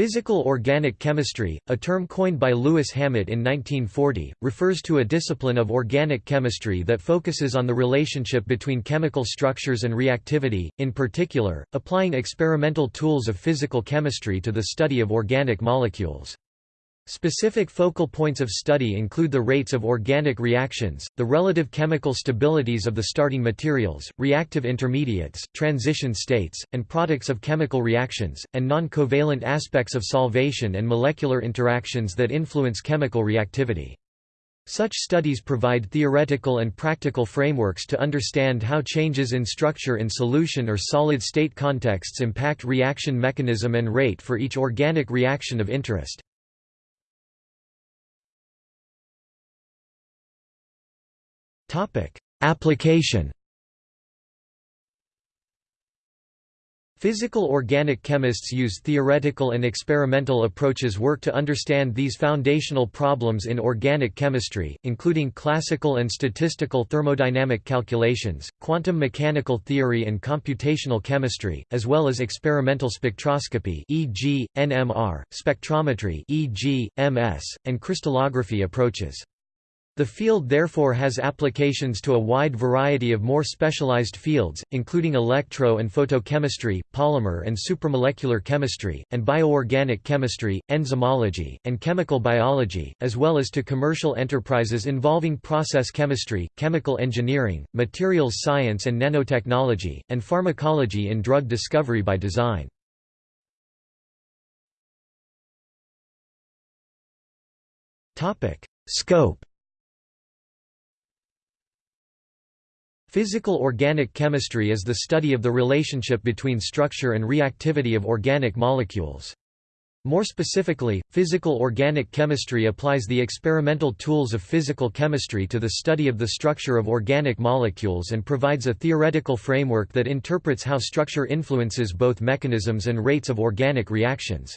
Physical organic chemistry, a term coined by Lewis Hammett in 1940, refers to a discipline of organic chemistry that focuses on the relationship between chemical structures and reactivity, in particular, applying experimental tools of physical chemistry to the study of organic molecules. Specific focal points of study include the rates of organic reactions, the relative chemical stabilities of the starting materials, reactive intermediates, transition states, and products of chemical reactions, and non-covalent aspects of solvation and molecular interactions that influence chemical reactivity. Such studies provide theoretical and practical frameworks to understand how changes in structure in solution or solid-state contexts impact reaction mechanism and rate for each organic reaction of interest. Topic: Application. Physical organic chemists use theoretical and experimental approaches work to understand these foundational problems in organic chemistry, including classical and statistical thermodynamic calculations, quantum mechanical theory and computational chemistry, as well as experimental spectroscopy e.g., NMR, spectrometry e.g., MS, and crystallography approaches. The field therefore has applications to a wide variety of more specialized fields, including electro and photochemistry, polymer and supramolecular chemistry, and bioorganic chemistry, enzymology, and chemical biology, as well as to commercial enterprises involving process chemistry, chemical engineering, materials science and nanotechnology, and pharmacology in drug discovery by design. Scope Physical organic chemistry is the study of the relationship between structure and reactivity of organic molecules. More specifically, physical organic chemistry applies the experimental tools of physical chemistry to the study of the structure of organic molecules and provides a theoretical framework that interprets how structure influences both mechanisms and rates of organic reactions.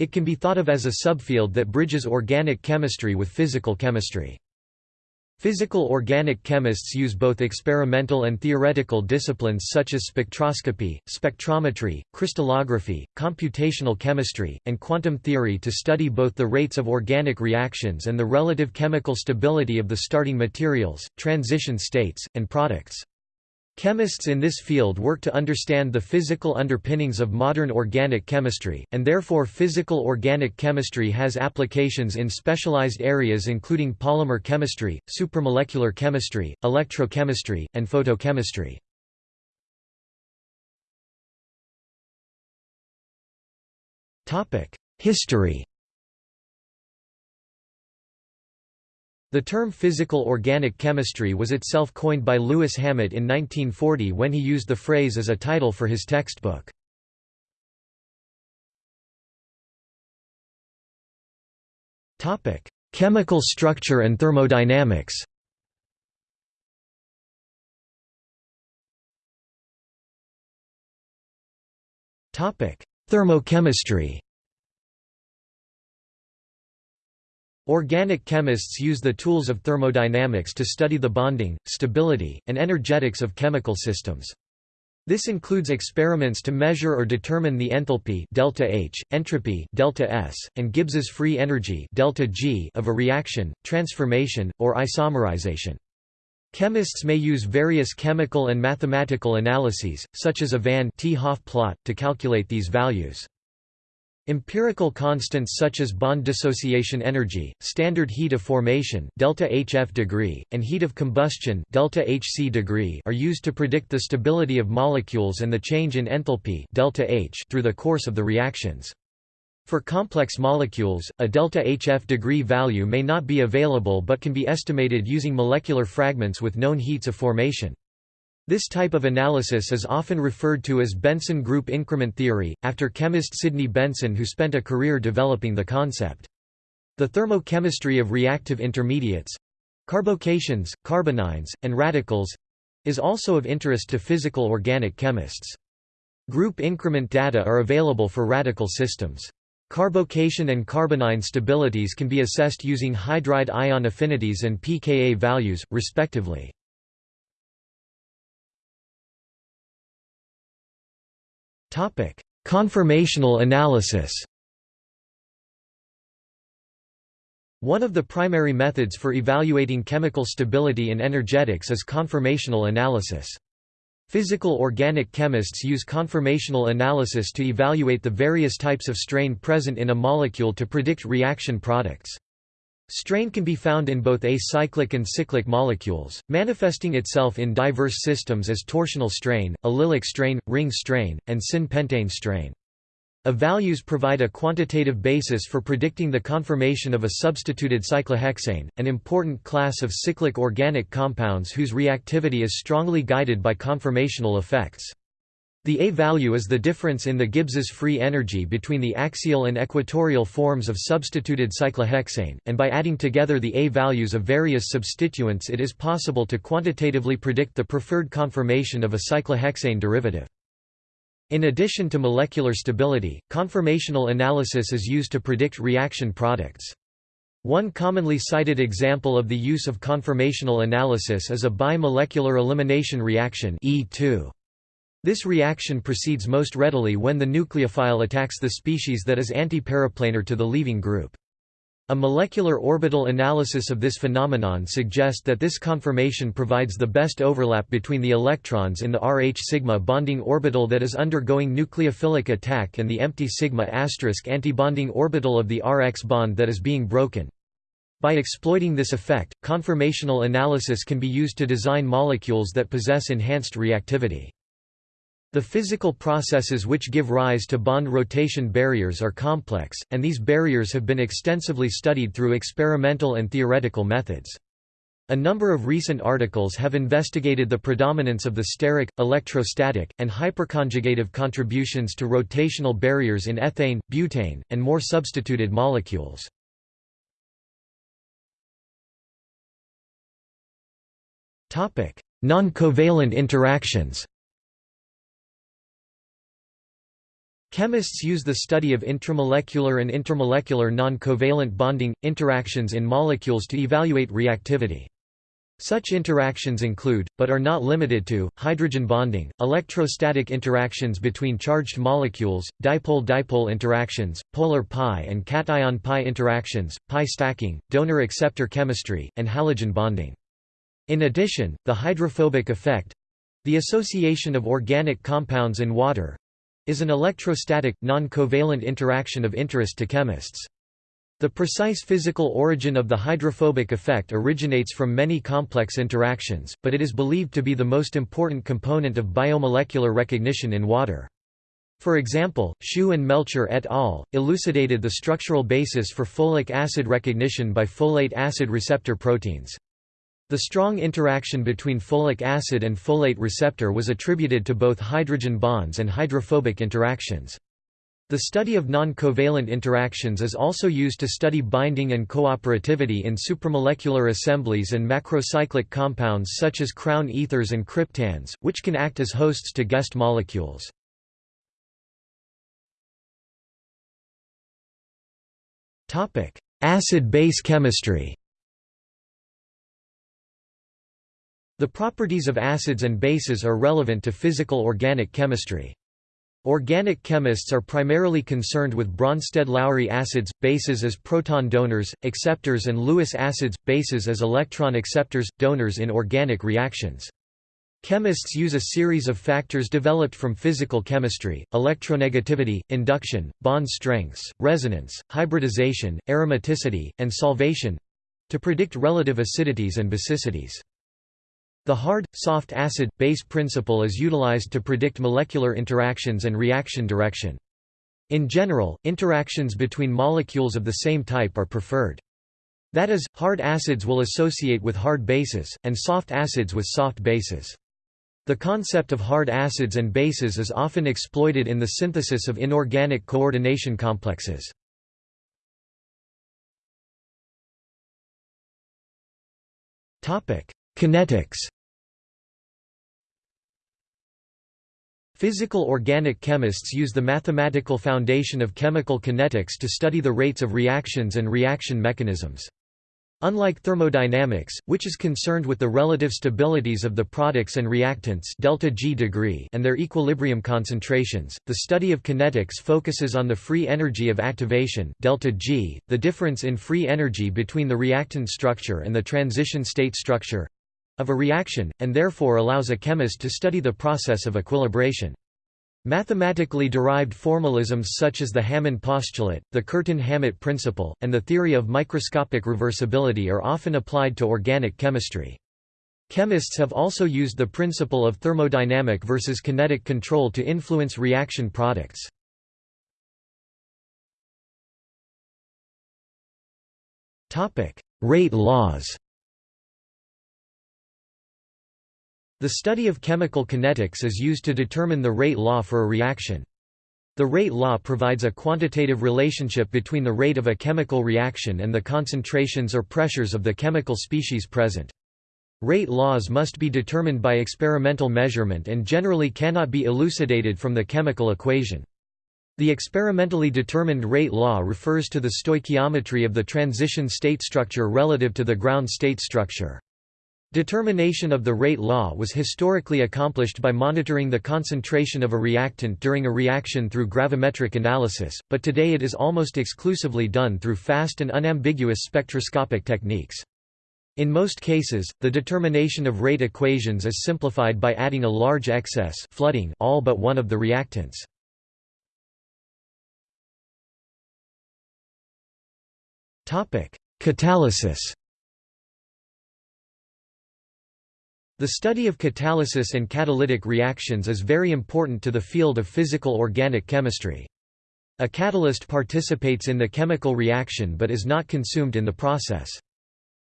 It can be thought of as a subfield that bridges organic chemistry with physical chemistry. Physical organic chemists use both experimental and theoretical disciplines such as spectroscopy, spectrometry, crystallography, computational chemistry, and quantum theory to study both the rates of organic reactions and the relative chemical stability of the starting materials, transition states, and products. Chemists in this field work to understand the physical underpinnings of modern organic chemistry, and therefore physical organic chemistry has applications in specialized areas including polymer chemistry, supramolecular chemistry, electrochemistry, and photochemistry. History The term physical organic chemistry was itself coined by Lewis Hammett in 1940 when he used the phrase as a title for his textbook. Chemical structure and thermodynamics Thermochemistry Organic chemists use the tools of thermodynamics to study the bonding, stability, and energetics of chemical systems. This includes experiments to measure or determine the enthalpy delta H, entropy delta S, and Gibbs's free energy delta G of a reaction, transformation, or isomerization. Chemists may use various chemical and mathematical analyses, such as a Van 't Hoff plot, to calculate these values. Empirical constants such as bond dissociation energy, standard heat of formation delta HF degree, and heat of combustion delta HC degree are used to predict the stability of molecules and the change in enthalpy delta H through the course of the reactions. For complex molecules, a delta HF degree value may not be available but can be estimated using molecular fragments with known heats of formation. This type of analysis is often referred to as Benson group increment theory, after chemist Sidney Benson who spent a career developing the concept. The thermochemistry of reactive intermediates—carbocations, carbanions, and radicals—is also of interest to physical organic chemists. Group increment data are available for radical systems. Carbocation and carbanion stabilities can be assessed using hydride ion affinities and pKa values, respectively. Topic: Conformational analysis. One of the primary methods for evaluating chemical stability in energetics is conformational analysis. Physical organic chemists use conformational analysis to evaluate the various types of strain present in a molecule to predict reaction products. Strain can be found in both acyclic and cyclic molecules, manifesting itself in diverse systems as torsional strain, allylic strain, ring strain, and syn-pentane strain. A values provide a quantitative basis for predicting the conformation of a substituted cyclohexane, an important class of cyclic organic compounds whose reactivity is strongly guided by conformational effects. The A value is the difference in the Gibbs's free energy between the axial and equatorial forms of substituted cyclohexane, and by adding together the A values of various substituents it is possible to quantitatively predict the preferred conformation of a cyclohexane derivative. In addition to molecular stability, conformational analysis is used to predict reaction products. One commonly cited example of the use of conformational analysis is a bimolecular elimination reaction E2. This reaction proceeds most readily when the nucleophile attacks the species that is antiperiplanar to the leaving group. A molecular orbital analysis of this phenomenon suggests that this conformation provides the best overlap between the electrons in the Rh sigma bonding orbital that is undergoing nucleophilic attack and the empty sigma asterisk antibonding orbital of the Rx bond that is being broken. By exploiting this effect, conformational analysis can be used to design molecules that possess enhanced reactivity. The physical processes which give rise to bond rotation barriers are complex, and these barriers have been extensively studied through experimental and theoretical methods. A number of recent articles have investigated the predominance of the steric, electrostatic, and hyperconjugative contributions to rotational barriers in ethane, butane, and more substituted molecules. Non-covalent interactions Chemists use the study of intramolecular and intermolecular non-covalent bonding, interactions in molecules to evaluate reactivity. Such interactions include, but are not limited to, hydrogen bonding, electrostatic interactions between charged molecules, dipole-dipole interactions, polar pi and cation pi interactions, pi stacking, donor-acceptor chemistry, and halogen bonding. In addition, the hydrophobic effect—the association of organic compounds in water, is an electrostatic, non-covalent interaction of interest to chemists. The precise physical origin of the hydrophobic effect originates from many complex interactions, but it is believed to be the most important component of biomolecular recognition in water. For example, Shu and Melcher et al. elucidated the structural basis for folic acid recognition by folate acid receptor proteins. The strong interaction between folic acid and folate receptor was attributed to both hydrogen bonds and hydrophobic interactions. The study of non-covalent interactions is also used to study binding and cooperativity in supramolecular assemblies and macrocyclic compounds such as crown ethers and cryptands, which can act as hosts to guest molecules. Acid-base chemistry The properties of acids and bases are relevant to physical organic chemistry. Organic chemists are primarily concerned with Bronsted-Lowry acids, bases as proton donors, acceptors and Lewis acids, bases as electron acceptors, donors in organic reactions. Chemists use a series of factors developed from physical chemistry, electronegativity, induction, bond strengths, resonance, hybridization, aromaticity, and solvation—to predict relative acidities and basicities. The hard, soft acid, base principle is utilized to predict molecular interactions and reaction direction. In general, interactions between molecules of the same type are preferred. That is, hard acids will associate with hard bases, and soft acids with soft bases. The concept of hard acids and bases is often exploited in the synthesis of inorganic coordination complexes. Kinetics Physical organic chemists use the mathematical foundation of chemical kinetics to study the rates of reactions and reaction mechanisms. Unlike thermodynamics, which is concerned with the relative stabilities of the products and reactants delta G degree and their equilibrium concentrations, the study of kinetics focuses on the free energy of activation delta G, the difference in free energy between the reactant structure and the transition state structure of a reaction, and therefore allows a chemist to study the process of equilibration. Mathematically derived formalisms such as the Hammond postulate, the Curtin-Hammett principle, and the theory of microscopic reversibility are often applied to organic chemistry. Chemists have also used the principle of thermodynamic versus kinetic control to influence reaction products. Rate laws The study of chemical kinetics is used to determine the rate law for a reaction. The rate law provides a quantitative relationship between the rate of a chemical reaction and the concentrations or pressures of the chemical species present. Rate laws must be determined by experimental measurement and generally cannot be elucidated from the chemical equation. The experimentally determined rate law refers to the stoichiometry of the transition state structure relative to the ground state structure. Determination of the rate law was historically accomplished by monitoring the concentration of a reactant during a reaction through gravimetric analysis, but today it is almost exclusively done through fast and unambiguous spectroscopic techniques. In most cases, the determination of rate equations is simplified by adding a large excess flooding all but one of the reactants. Catalysis The study of catalysis and catalytic reactions is very important to the field of physical organic chemistry. A catalyst participates in the chemical reaction but is not consumed in the process.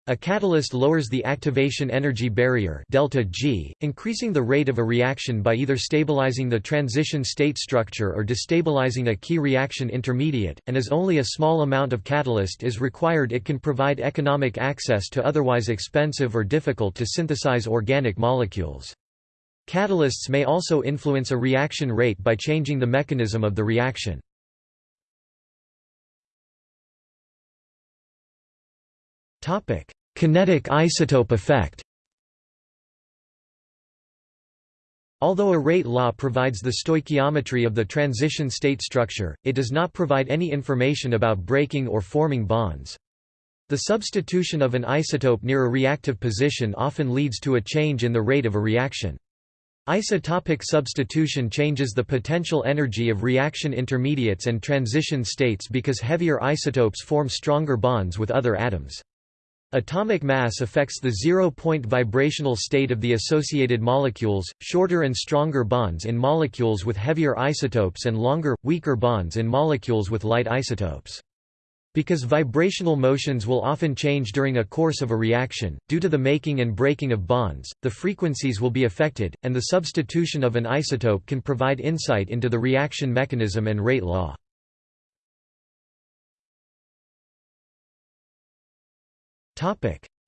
A catalyst lowers the activation energy barrier delta G, increasing the rate of a reaction by either stabilizing the transition state structure or destabilizing a key reaction intermediate, and as only a small amount of catalyst is required it can provide economic access to otherwise expensive or difficult to synthesize organic molecules. Catalysts may also influence a reaction rate by changing the mechanism of the reaction. Kinetic isotope effect Although a rate law provides the stoichiometry of the transition state structure, it does not provide any information about breaking or forming bonds. The substitution of an isotope near a reactive position often leads to a change in the rate of a reaction. Isotopic substitution changes the potential energy of reaction intermediates and transition states because heavier isotopes form stronger bonds with other atoms. Atomic mass affects the zero-point vibrational state of the associated molecules, shorter and stronger bonds in molecules with heavier isotopes and longer, weaker bonds in molecules with light isotopes. Because vibrational motions will often change during a course of a reaction, due to the making and breaking of bonds, the frequencies will be affected, and the substitution of an isotope can provide insight into the reaction mechanism and rate law.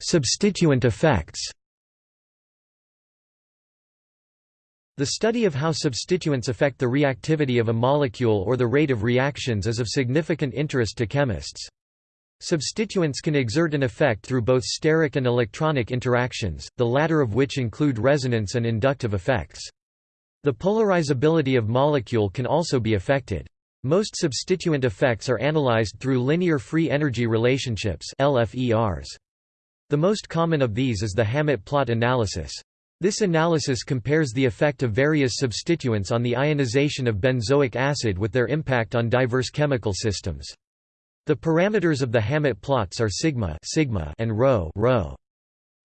Substituent effects. The study of how substituents affect the reactivity of a molecule or the rate of reactions is of significant interest to chemists. Substituents can exert an effect through both steric and electronic interactions, the latter of which include resonance and inductive effects. The polarizability of molecule can also be affected. Most substituent effects are analyzed through linear free energy relationships LFERs. The most common of these is the Hammett plot analysis. This analysis compares the effect of various substituents on the ionization of benzoic acid with their impact on diverse chemical systems. The parameters of the Hammett plots are sigma, sigma and rho, rho.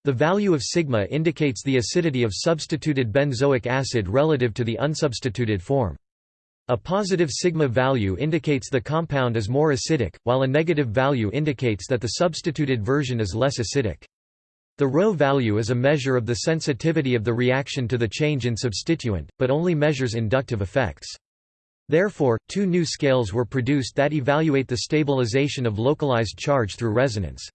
The value of sigma indicates the acidity of substituted benzoic acid relative to the unsubstituted form. A positive sigma value indicates the compound is more acidic, while a negative value indicates that the substituted version is less acidic. The rho value is a measure of the sensitivity of the reaction to the change in substituent, but only measures inductive effects. Therefore, two new scales were produced that evaluate the stabilization of localized charge through resonance.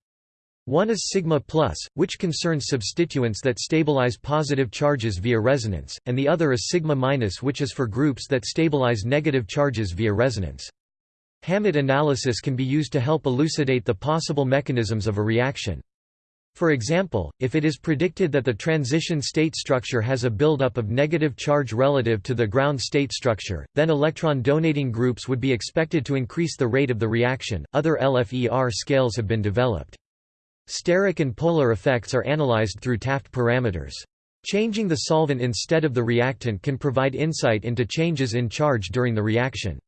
One is sigma plus, which concerns substituents that stabilize positive charges via resonance, and the other is sigma minus which is for groups that stabilize negative charges via resonance. Hammett analysis can be used to help elucidate the possible mechanisms of a reaction. For example, if it is predicted that the transition state structure has a buildup of negative charge relative to the ground state structure, then electron donating groups would be expected to increase the rate of the reaction. Other LFER scales have been developed. Steric and polar effects are analyzed through Taft parameters. Changing the solvent instead of the reactant can provide insight into changes in charge during the reaction.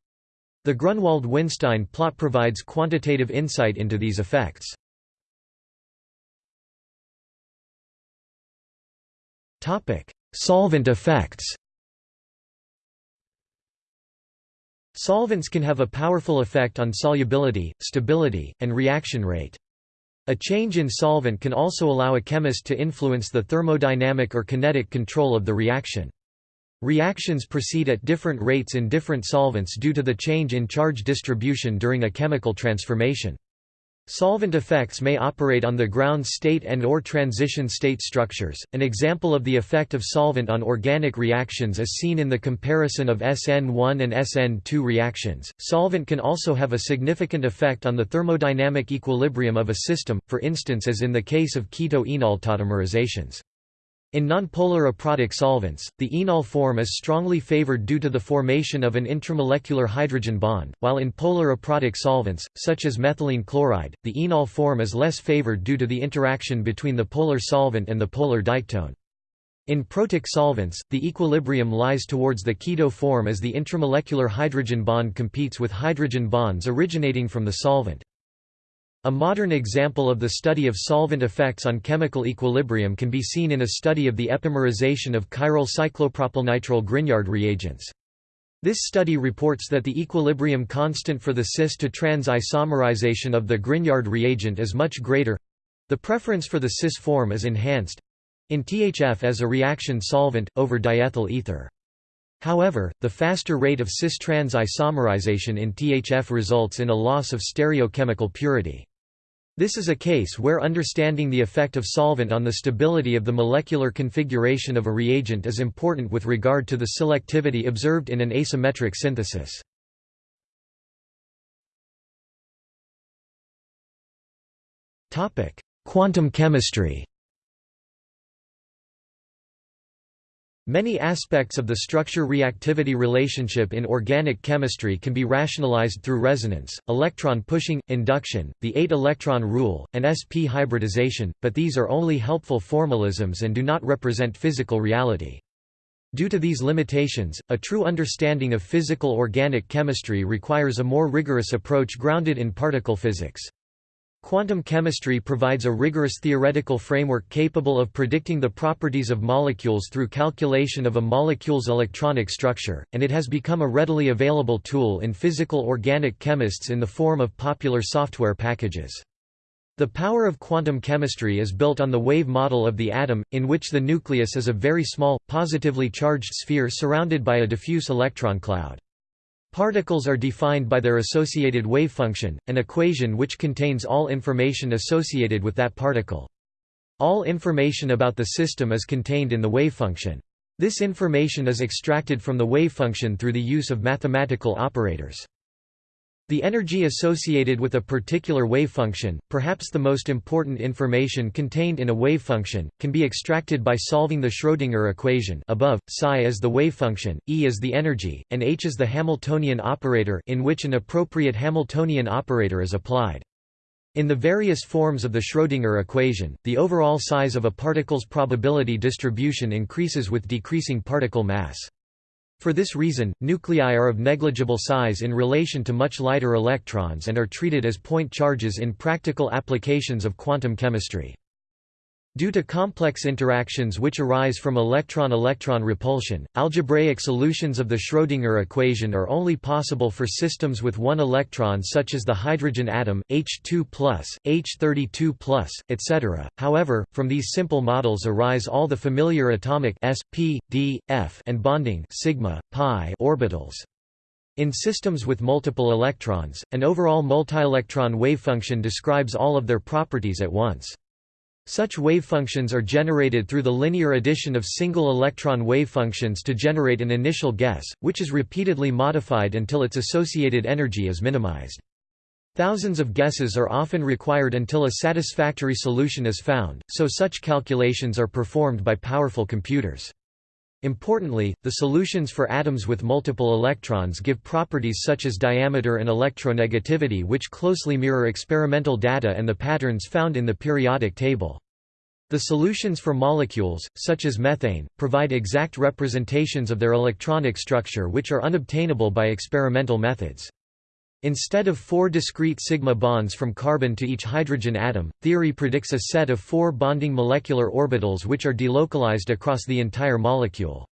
The Grunwald-Winstein plot provides quantitative insight into these effects. Solvent effects. Solvents can have a powerful effect on solubility, stability, and reaction rate. A change in solvent can also allow a chemist to influence the thermodynamic or kinetic control of the reaction. Reactions proceed at different rates in different solvents due to the change in charge distribution during a chemical transformation. Solvent effects may operate on the ground state and or transition state structures. An example of the effect of solvent on organic reactions is seen in the comparison of SN1 and SN2 reactions. Solvent can also have a significant effect on the thermodynamic equilibrium of a system, for instance as in the case of keto-enol tautomerizations. In nonpolar aprotic solvents, the enol form is strongly favored due to the formation of an intramolecular hydrogen bond, while in polar aprotic solvents, such as methylene chloride, the enol form is less favored due to the interaction between the polar solvent and the polar diketone. In protic solvents, the equilibrium lies towards the keto form as the intramolecular hydrogen bond competes with hydrogen bonds originating from the solvent. A modern example of the study of solvent effects on chemical equilibrium can be seen in a study of the epimerization of chiral cyclopropylnitrile Grignard reagents. This study reports that the equilibrium constant for the cis-to-trans isomerization of the Grignard reagent is much greater—the preference for the cis form is enhanced—in THF as a reaction solvent, over diethyl ether. However, the faster rate of cis-trans isomerization in THF results in a loss of stereochemical purity. This is a case where understanding the effect of solvent on the stability of the molecular configuration of a reagent is important with regard to the selectivity observed in an asymmetric synthesis. Quantum chemistry Many aspects of the structure-reactivity relationship in organic chemistry can be rationalized through resonance, electron pushing, induction, the 8-electron rule, and sp hybridization, but these are only helpful formalisms and do not represent physical reality. Due to these limitations, a true understanding of physical organic chemistry requires a more rigorous approach grounded in particle physics. Quantum chemistry provides a rigorous theoretical framework capable of predicting the properties of molecules through calculation of a molecule's electronic structure, and it has become a readily available tool in physical organic chemists in the form of popular software packages. The power of quantum chemistry is built on the wave model of the atom, in which the nucleus is a very small, positively charged sphere surrounded by a diffuse electron cloud. Particles are defined by their associated wave function, an equation which contains all information associated with that particle. All information about the system is contained in the wave function. This information is extracted from the wave function through the use of mathematical operators. The energy associated with a particular wave function, perhaps the most important information contained in a wave function, can be extracted by solving the Schrödinger equation above, psi is the wave function, E is the energy, and h is the Hamiltonian operator in which an appropriate Hamiltonian operator is applied. In the various forms of the Schrödinger equation, the overall size of a particle's probability distribution increases with decreasing particle mass. For this reason, nuclei are of negligible size in relation to much lighter electrons and are treated as point charges in practical applications of quantum chemistry. Due to complex interactions which arise from electron-electron repulsion, algebraic solutions of the Schrödinger equation are only possible for systems with one electron such as the hydrogen atom, H2+, H32+, etc. However, from these simple models arise all the familiar atomic s, p, d, f and bonding sigma, pi orbitals. In systems with multiple electrons, an overall multielectron wavefunction describes all of their properties at once. Such wavefunctions are generated through the linear addition of single electron wavefunctions to generate an initial guess, which is repeatedly modified until its associated energy is minimized. Thousands of guesses are often required until a satisfactory solution is found, so such calculations are performed by powerful computers. Importantly, the solutions for atoms with multiple electrons give properties such as diameter and electronegativity which closely mirror experimental data and the patterns found in the periodic table. The solutions for molecules, such as methane, provide exact representations of their electronic structure which are unobtainable by experimental methods. Instead of four discrete sigma bonds from carbon to each hydrogen atom, theory predicts a set of four bonding molecular orbitals which are delocalized across the entire molecule.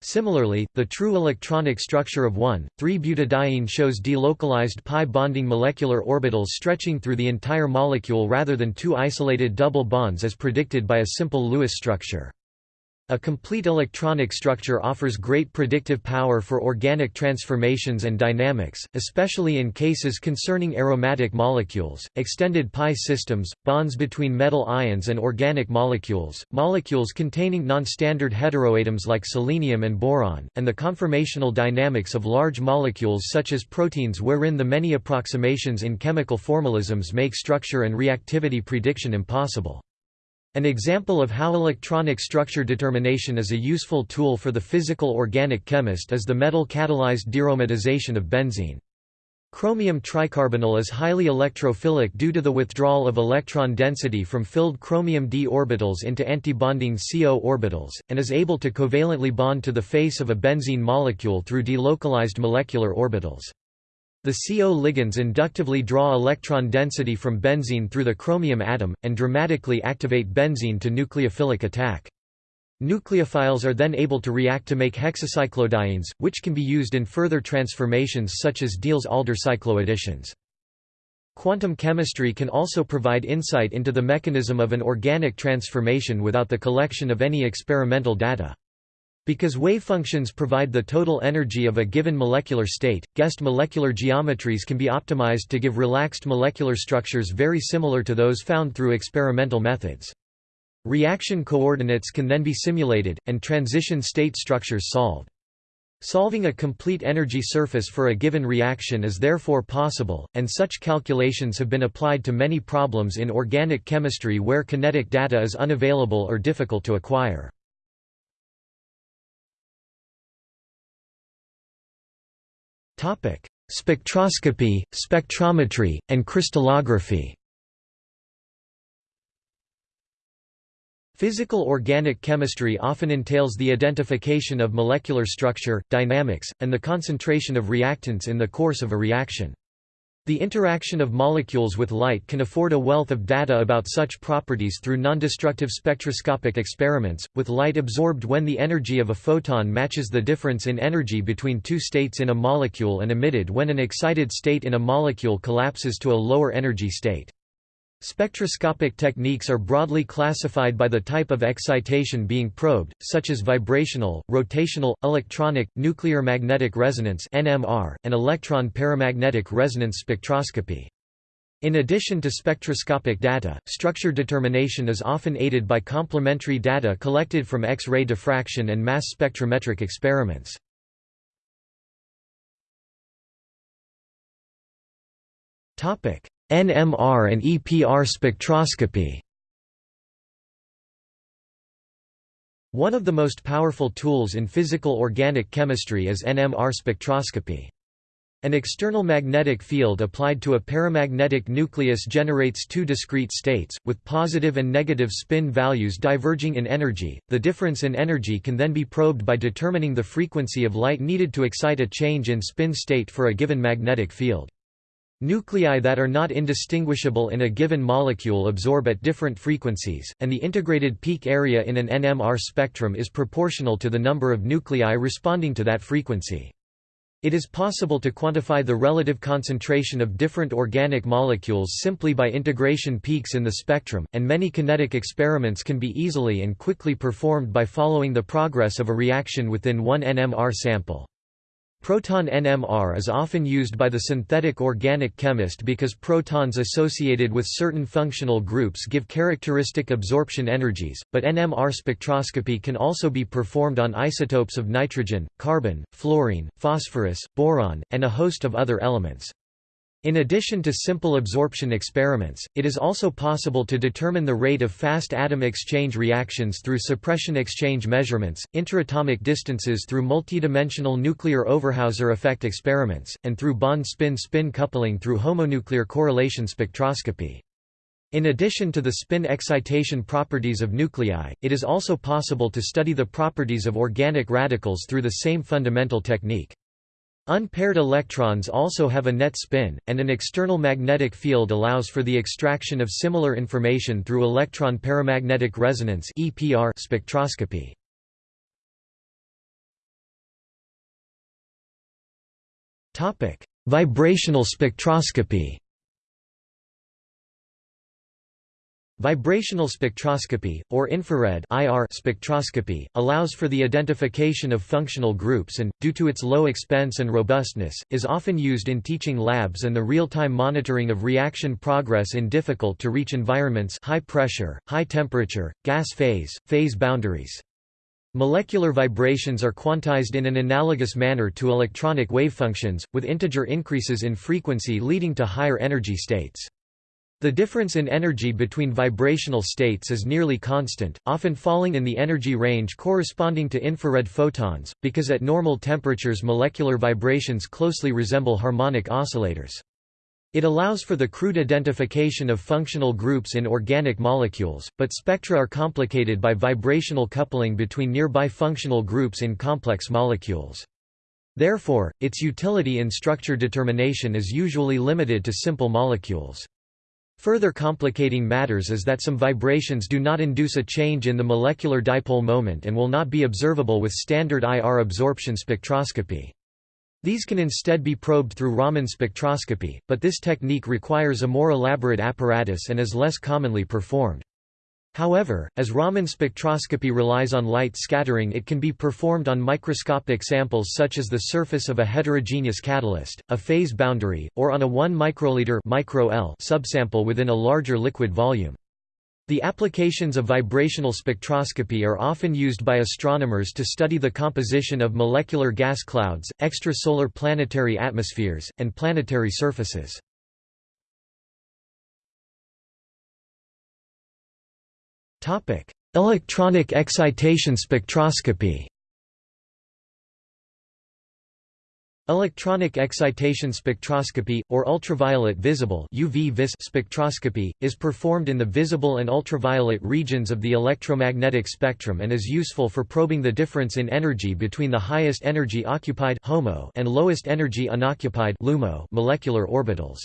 Similarly, the true electronic structure of 1,3-butadiene shows delocalized pi bonding molecular orbitals stretching through the entire molecule rather than two isolated double bonds as predicted by a simple Lewis structure. A complete electronic structure offers great predictive power for organic transformations and dynamics, especially in cases concerning aromatic molecules, extended pi systems, bonds between metal ions and organic molecules, molecules containing non-standard heteroatoms like selenium and boron, and the conformational dynamics of large molecules such as proteins wherein the many approximations in chemical formalisms make structure and reactivity prediction impossible. An example of how electronic structure determination is a useful tool for the physical organic chemist is the metal-catalyzed dearomatization of benzene. Chromium tricarbonyl is highly electrophilic due to the withdrawal of electron density from filled chromium d orbitals into antibonding CO orbitals, and is able to covalently bond to the face of a benzene molecule through delocalized molecular orbitals. The CO ligands inductively draw electron density from benzene through the chromium atom, and dramatically activate benzene to nucleophilic attack. Nucleophiles are then able to react to make hexacyclodienes, which can be used in further transformations such as Diels-Alder cycloadditions. Quantum chemistry can also provide insight into the mechanism of an organic transformation without the collection of any experimental data. Because wave functions provide the total energy of a given molecular state, guessed molecular geometries can be optimized to give relaxed molecular structures very similar to those found through experimental methods. Reaction coordinates can then be simulated, and transition state structures solved. Solving a complete energy surface for a given reaction is therefore possible, and such calculations have been applied to many problems in organic chemistry where kinetic data is unavailable or difficult to acquire. Spectroscopy, spectrometry, and crystallography Physical organic chemistry often entails the identification of molecular structure, dynamics, and the concentration of reactants in the course of a reaction. The interaction of molecules with light can afford a wealth of data about such properties through nondestructive spectroscopic experiments, with light absorbed when the energy of a photon matches the difference in energy between two states in a molecule and emitted when an excited state in a molecule collapses to a lower energy state. Spectroscopic techniques are broadly classified by the type of excitation being probed, such as vibrational, rotational, electronic, nuclear magnetic resonance (NMR), and electron paramagnetic resonance spectroscopy. In addition to spectroscopic data, structure determination is often aided by complementary data collected from X-ray diffraction and mass spectrometric experiments. Topic: NMR and EPR spectroscopy One of the most powerful tools in physical organic chemistry is NMR spectroscopy. An external magnetic field applied to a paramagnetic nucleus generates two discrete states, with positive and negative spin values diverging in energy. The difference in energy can then be probed by determining the frequency of light needed to excite a change in spin state for a given magnetic field. Nuclei that are not indistinguishable in a given molecule absorb at different frequencies, and the integrated peak area in an NMR spectrum is proportional to the number of nuclei responding to that frequency. It is possible to quantify the relative concentration of different organic molecules simply by integration peaks in the spectrum, and many kinetic experiments can be easily and quickly performed by following the progress of a reaction within one NMR sample. Proton NMR is often used by the synthetic organic chemist because protons associated with certain functional groups give characteristic absorption energies, but NMR spectroscopy can also be performed on isotopes of nitrogen, carbon, fluorine, phosphorus, boron, and a host of other elements. In addition to simple absorption experiments, it is also possible to determine the rate of fast atom exchange reactions through suppression exchange measurements, interatomic distances through multidimensional nuclear Overhauser effect experiments, and through bond spin-spin coupling through homonuclear correlation spectroscopy. In addition to the spin excitation properties of nuclei, it is also possible to study the properties of organic radicals through the same fundamental technique. Unpaired electrons also have a net spin, and an external magnetic field allows for the extraction of similar information through electron paramagnetic resonance spectroscopy. Vibrational spectroscopy Vibrational spectroscopy, or infrared IR spectroscopy, allows for the identification of functional groups and, due to its low expense and robustness, is often used in teaching labs and the real-time monitoring of reaction progress in difficult-to-reach environments high pressure, high temperature, gas phase, phase boundaries. Molecular vibrations are quantized in an analogous manner to electronic wavefunctions, with integer increases in frequency leading to higher energy states. The difference in energy between vibrational states is nearly constant, often falling in the energy range corresponding to infrared photons, because at normal temperatures molecular vibrations closely resemble harmonic oscillators. It allows for the crude identification of functional groups in organic molecules, but spectra are complicated by vibrational coupling between nearby functional groups in complex molecules. Therefore, its utility in structure determination is usually limited to simple molecules. Further complicating matters is that some vibrations do not induce a change in the molecular dipole moment and will not be observable with standard IR absorption spectroscopy. These can instead be probed through Raman spectroscopy, but this technique requires a more elaborate apparatus and is less commonly performed. However, as Raman spectroscopy relies on light scattering it can be performed on microscopic samples such as the surface of a heterogeneous catalyst, a phase boundary, or on a 1 microliter micro -L subsample within a larger liquid volume. The applications of vibrational spectroscopy are often used by astronomers to study the composition of molecular gas clouds, extrasolar planetary atmospheres, and planetary surfaces. Topic: Electronic excitation spectroscopy. Electronic excitation spectroscopy, or ultraviolet visible UV spectroscopy, is performed in the visible and ultraviolet regions of the electromagnetic spectrum and is useful for probing the difference in energy between the highest energy occupied HOMO and lowest energy unoccupied LUMO molecular orbitals.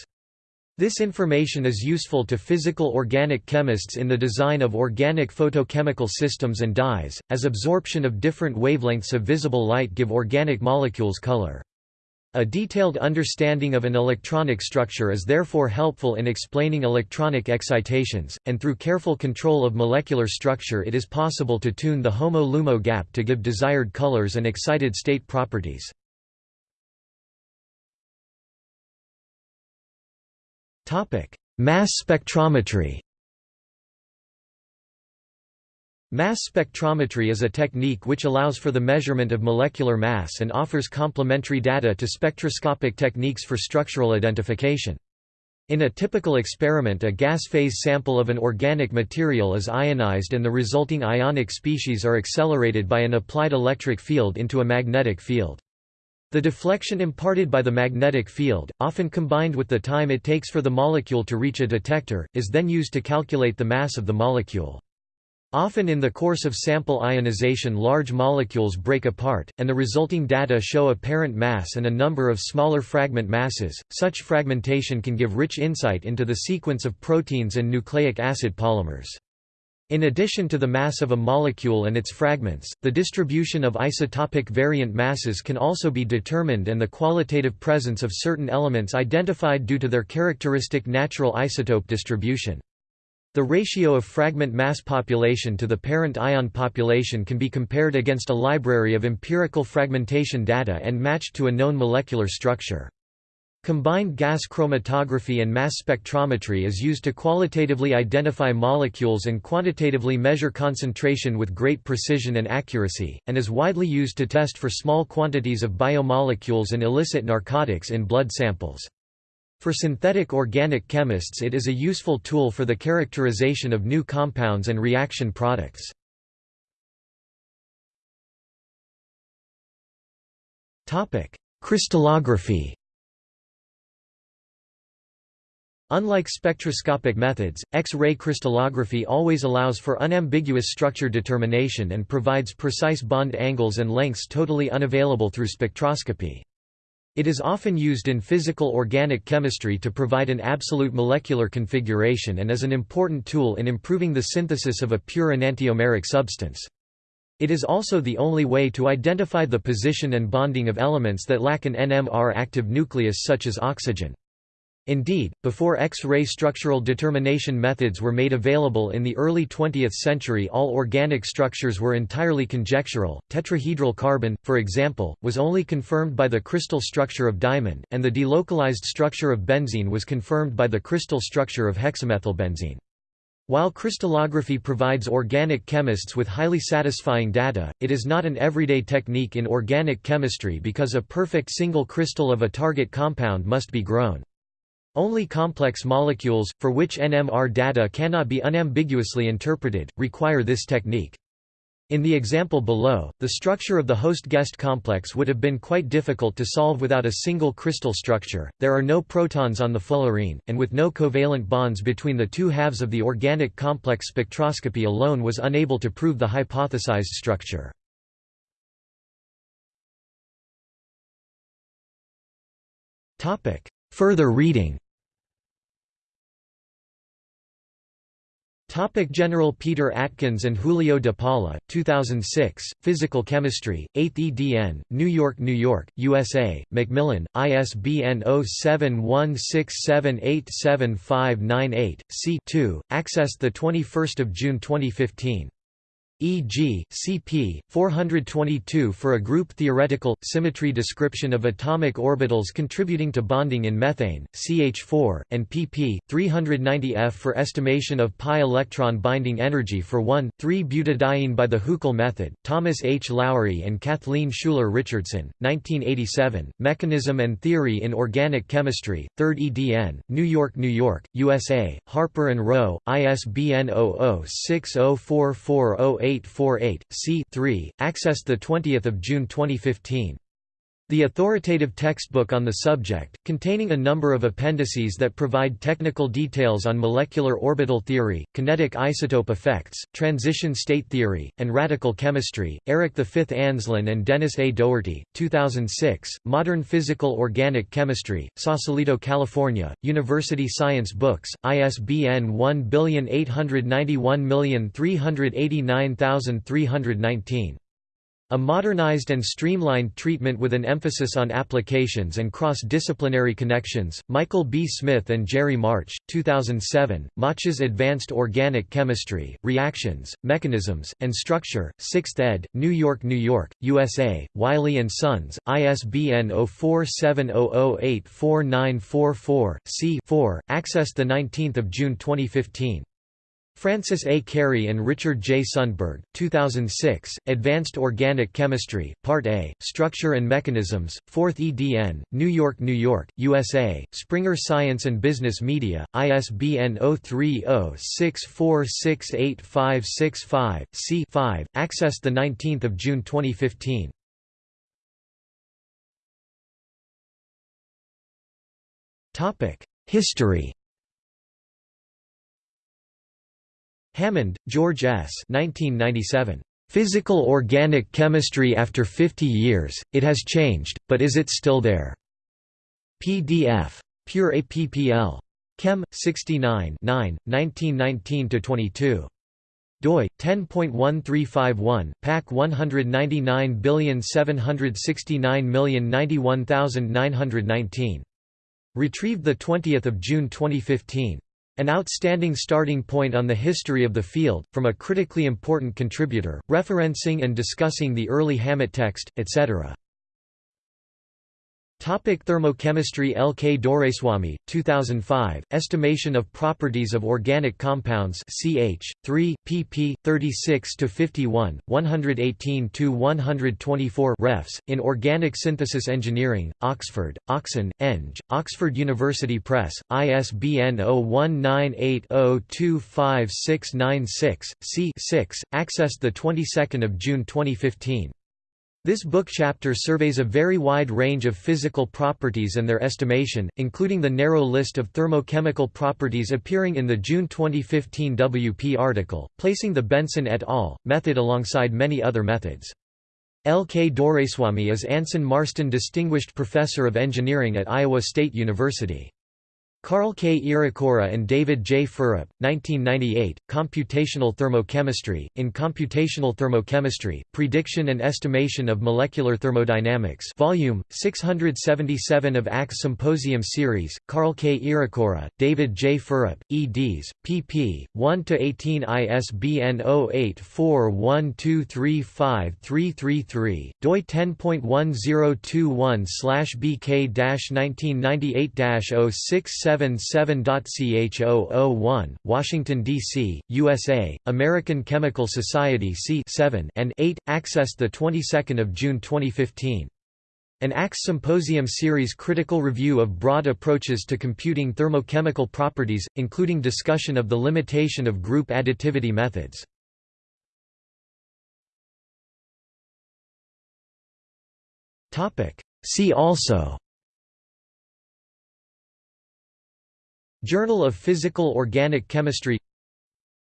This information is useful to physical organic chemists in the design of organic photochemical systems and dyes, as absorption of different wavelengths of visible light give organic molecules color. A detailed understanding of an electronic structure is therefore helpful in explaining electronic excitations, and through careful control of molecular structure it is possible to tune the HOMO-LUMO gap to give desired colors and excited state properties. Topic: Mass spectrometry. Mass spectrometry is a technique which allows for the measurement of molecular mass and offers complementary data to spectroscopic techniques for structural identification. In a typical experiment a gas phase sample of an organic material is ionized and the resulting ionic species are accelerated by an applied electric field into a magnetic field. The deflection imparted by the magnetic field, often combined with the time it takes for the molecule to reach a detector, is then used to calculate the mass of the molecule. Often in the course of sample ionization large molecules break apart, and the resulting data show apparent mass and a number of smaller fragment masses. Such fragmentation can give rich insight into the sequence of proteins and nucleic acid polymers. In addition to the mass of a molecule and its fragments, the distribution of isotopic variant masses can also be determined and the qualitative presence of certain elements identified due to their characteristic natural isotope distribution. The ratio of fragment mass population to the parent ion population can be compared against a library of empirical fragmentation data and matched to a known molecular structure. Combined gas chromatography and mass spectrometry is used to qualitatively identify molecules and quantitatively measure concentration with great precision and accuracy, and is widely used to test for small quantities of biomolecules and illicit narcotics in blood samples. For synthetic organic chemists it is a useful tool for the characterization of new compounds and reaction products. Crystallography Unlike spectroscopic methods, X-ray crystallography always allows for unambiguous structure determination and provides precise bond angles and lengths totally unavailable through spectroscopy. It is often used in physical organic chemistry to provide an absolute molecular configuration and is an important tool in improving the synthesis of a pure enantiomeric substance. It is also the only way to identify the position and bonding of elements that lack an NMR active nucleus such as oxygen. Indeed, before X-ray structural determination methods were made available in the early 20th century all organic structures were entirely conjectural. Tetrahedral carbon, for example, was only confirmed by the crystal structure of diamond, and the delocalized structure of benzene was confirmed by the crystal structure of hexamethylbenzene. While crystallography provides organic chemists with highly satisfying data, it is not an everyday technique in organic chemistry because a perfect single crystal of a target compound must be grown. Only complex molecules, for which NMR data cannot be unambiguously interpreted, require this technique. In the example below, the structure of the host-guest complex would have been quite difficult to solve without a single crystal structure. There are no protons on the fullerene, and with no covalent bonds between the two halves of the organic complex spectroscopy alone was unable to prove the hypothesized structure. Further reading Topic General Peter Atkins and Julio de Paula, 2006, Physical Chemistry, 8th edn., New York, New York, USA, Macmillan, ISBN 0716787598, c 2, accessed 21 June 2015. E.g., CP 422 for a group theoretical symmetry description of atomic orbitals contributing to bonding in methane, CH4, and pp 390F for estimation of pi electron binding energy for 1,3-butadiene by the Huckel method. Thomas H. Lowry and Kathleen Schueller Richardson, 1987. Mechanism and Theory in Organic Chemistry, 3rd edn., New York, New York, USA. Harper and Row, ISBN 00 604408 0848, c. 3, accessed 20 June 2015. The authoritative textbook on the subject, containing a number of appendices that provide technical details on molecular orbital theory, kinetic isotope effects, transition state theory, and radical chemistry, Eric V. Anslyn and Dennis A. Dougherty, 2006, Modern Physical Organic Chemistry, Sausalito, California, University Science Books, ISBN 18893893319. A modernized and streamlined treatment with an emphasis on applications and cross-disciplinary connections. Michael B. Smith and Jerry March, 2007. March's Advanced Organic Chemistry, Reactions, Mechanisms, and Structure. 6th ed., New York, New York, USA. Wiley and Sons. ISBN 0470084944 c 4. Accessed 19 June 2015. Francis A. Carey and Richard J. Sundberg, 2006, Advanced Organic Chemistry, Part A, Structure and Mechanisms, 4th edn., New York, New York, USA, Springer Science and Business Media, ISBN 0306468565, c 5, accessed 19 June 2015. History Hammond, George S. 1997. Physical Organic Chemistry After 50 Years, It Has Changed, But Is It Still There? PDF. Pure APPL. Chem. 69 9, 1919–22 doi 10.1351 pac 199769091,919 retrieved the 20th of June 2015 an outstanding starting point on the history of the field, from a critically important contributor, referencing and discussing the early Hammett text, etc. Topic thermochemistry L. K. Doraiswamy, 2005, Estimation of Properties of Organic Compounds ch. 3, pp. 36–51, 118–124 refs, in Organic Synthesis Engineering, Oxford, Oxon, Eng, Oxford University Press, ISBN 0198025696, c 6, accessed 22 June 2015. This book chapter surveys a very wide range of physical properties and their estimation, including the narrow list of thermochemical properties appearing in the June 2015 WP article, placing the Benson et al. method alongside many other methods. L. K. Doraiswamy is Anson Marston Distinguished Professor of Engineering at Iowa State University. Karl K. Irikura and David J. Frurip, 1998, Computational Thermochemistry. In Computational Thermochemistry, Prediction and Estimation of Molecular Thermodynamics Volume, 677 of ACS Symposium Series, Karl K. Irikura, David J. Frurip, eds. pp. 1–18 ISBN 0841235333, doi 10.1021-BK-1998-067 77.ch001, Washington, D.C., USA, American Chemical Society c 7 and 8, accessed 22 June 2015. An ACS Symposium Series critical review of broad approaches to computing thermochemical properties, including discussion of the limitation of group additivity methods. See also Journal of Physical Organic Chemistry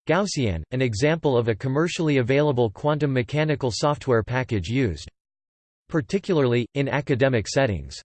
Gaussian, an example of a commercially available quantum mechanical software package used particularly, in academic settings.